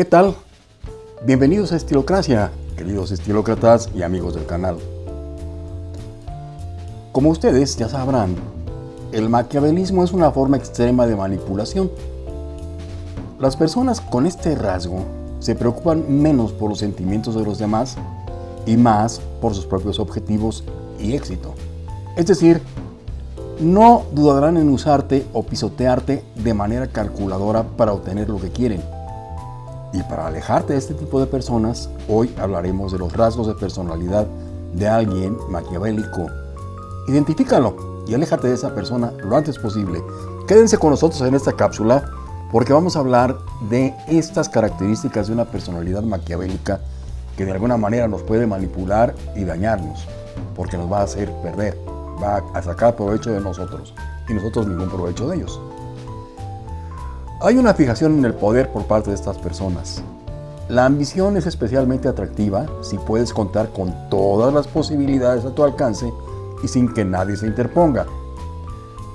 ¿Qué tal? Bienvenidos a Estilocracia, queridos estilócratas y amigos del canal. Como ustedes ya sabrán, el maquiavelismo es una forma extrema de manipulación. Las personas con este rasgo se preocupan menos por los sentimientos de los demás y más por sus propios objetivos y éxito. Es decir, no dudarán en usarte o pisotearte de manera calculadora para obtener lo que quieren y para alejarte de este tipo de personas, hoy hablaremos de los rasgos de personalidad de alguien maquiavélico. Identifícalo y aléjate de esa persona lo antes posible. Quédense con nosotros en esta cápsula porque vamos a hablar de estas características de una personalidad maquiavélica que de alguna manera nos puede manipular y dañarnos, porque nos va a hacer perder, va a sacar provecho de nosotros y nosotros ningún provecho de ellos. Hay una fijación en el poder por parte de estas personas. La ambición es especialmente atractiva si puedes contar con todas las posibilidades a tu alcance y sin que nadie se interponga.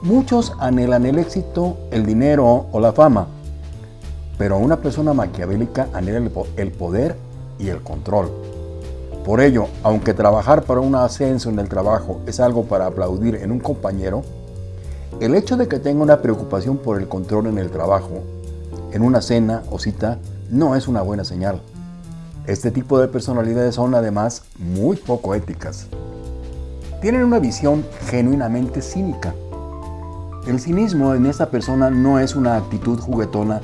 Muchos anhelan el éxito, el dinero o la fama, pero una persona maquiavélica anhela el poder y el control. Por ello, aunque trabajar para un ascenso en el trabajo es algo para aplaudir en un compañero, el hecho de que tenga una preocupación por el control en el trabajo, en una cena o cita, no es una buena señal. Este tipo de personalidades son además muy poco éticas. Tienen una visión genuinamente cínica. El cinismo en esta persona no es una actitud juguetona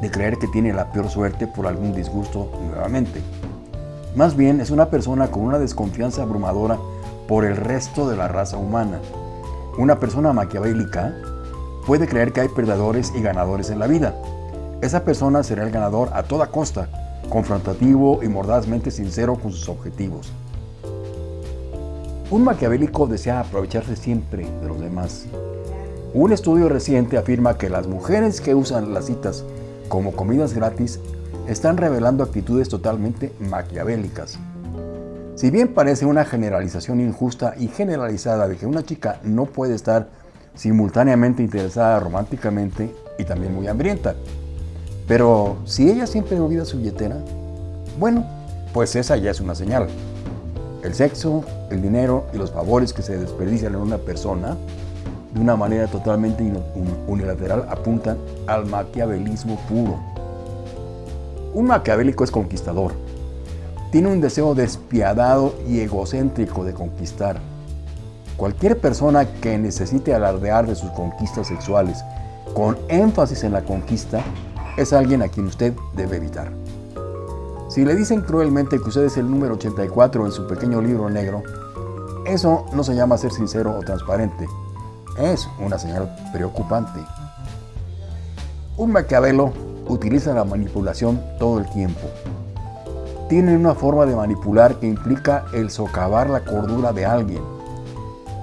de creer que tiene la peor suerte por algún disgusto nuevamente. Más bien es una persona con una desconfianza abrumadora por el resto de la raza humana una persona maquiavélica puede creer que hay perdedores y ganadores en la vida. Esa persona será el ganador a toda costa, confrontativo y mordazmente sincero con sus objetivos. Un maquiavélico desea aprovecharse siempre de los demás. Un estudio reciente afirma que las mujeres que usan las citas como comidas gratis están revelando actitudes totalmente maquiavélicas. Si bien parece una generalización injusta y generalizada de que una chica no puede estar simultáneamente interesada románticamente y también muy hambrienta, pero si ella siempre olvida su billetera, bueno, pues esa ya es una señal. El sexo, el dinero y los favores que se desperdician en una persona de una manera totalmente unilateral apuntan al maquiavelismo puro. Un maquiavélico es conquistador, tiene un deseo despiadado y egocéntrico de conquistar. Cualquier persona que necesite alardear de sus conquistas sexuales con énfasis en la conquista es alguien a quien usted debe evitar. Si le dicen cruelmente que usted es el número 84 en su pequeño libro negro, eso no se llama ser sincero o transparente. Es una señal preocupante. Un Maquiavelo utiliza la manipulación todo el tiempo tienen una forma de manipular que implica el socavar la cordura de alguien.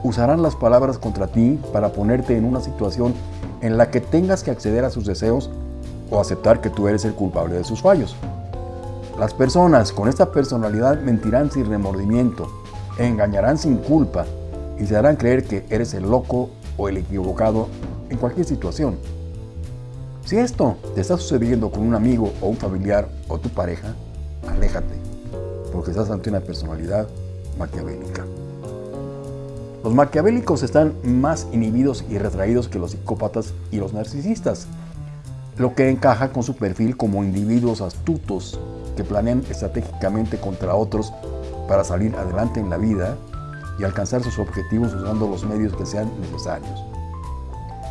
Usarán las palabras contra ti para ponerte en una situación en la que tengas que acceder a sus deseos o aceptar que tú eres el culpable de sus fallos. Las personas con esta personalidad mentirán sin remordimiento, engañarán sin culpa y se harán creer que eres el loco o el equivocado en cualquier situación. Si esto te está sucediendo con un amigo o un familiar o tu pareja, aléjate, porque estás ante una personalidad maquiavélica. Los maquiavélicos están más inhibidos y retraídos que los psicópatas y los narcisistas, lo que encaja con su perfil como individuos astutos que planean estratégicamente contra otros para salir adelante en la vida y alcanzar sus objetivos usando los medios que sean necesarios.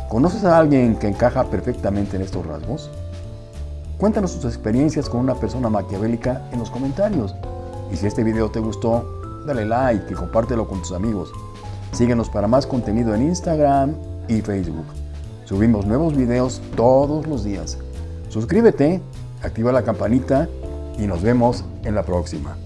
¿Conoces a alguien que encaja perfectamente en estos rasgos? Cuéntanos tus experiencias con una persona maquiavélica en los comentarios. Y si este video te gustó, dale like y compártelo con tus amigos. Síguenos para más contenido en Instagram y Facebook. Subimos nuevos videos todos los días. Suscríbete, activa la campanita y nos vemos en la próxima.